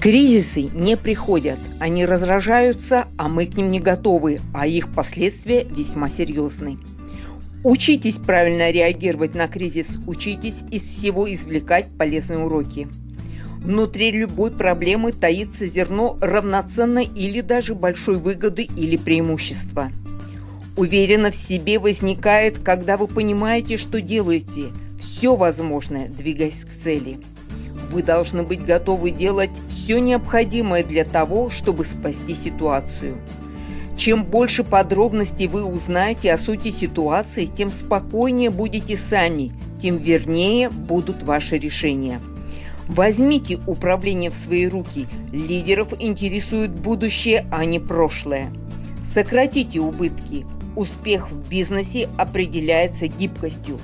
Кризисы не приходят, они разражаются, а мы к ним не готовы, а их последствия весьма серьезны. Учитесь правильно реагировать на кризис, учитесь из всего извлекать полезные уроки. Внутри любой проблемы таится зерно равноценной или даже большой выгоды или преимущества. Уверенно в себе возникает, когда вы понимаете, что делаете все возможное, двигаясь к цели. Вы должны быть готовы делать все необходимое для того, чтобы спасти ситуацию. Чем больше подробностей вы узнаете о сути ситуации, тем спокойнее будете сами, тем вернее будут ваши решения. Возьмите управление в свои руки. Лидеров интересует будущее, а не прошлое. Сократите убытки. Успех в бизнесе определяется гибкостью.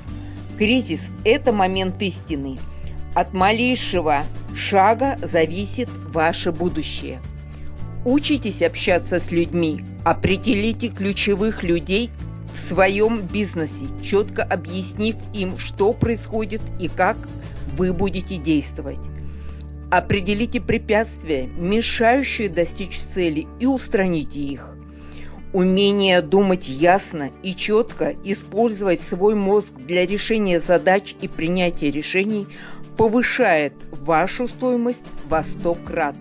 Кризис – это момент истины. От малейшего шага зависит ваше будущее. Учитесь общаться с людьми, определите ключевых людей в своем бизнесе, четко объяснив им, что происходит и как вы будете действовать. Определите препятствия, мешающие достичь цели, и устраните их. Умение думать ясно и четко, использовать свой мозг для решения задач и принятия решений повышает вашу стоимость во 100 крат.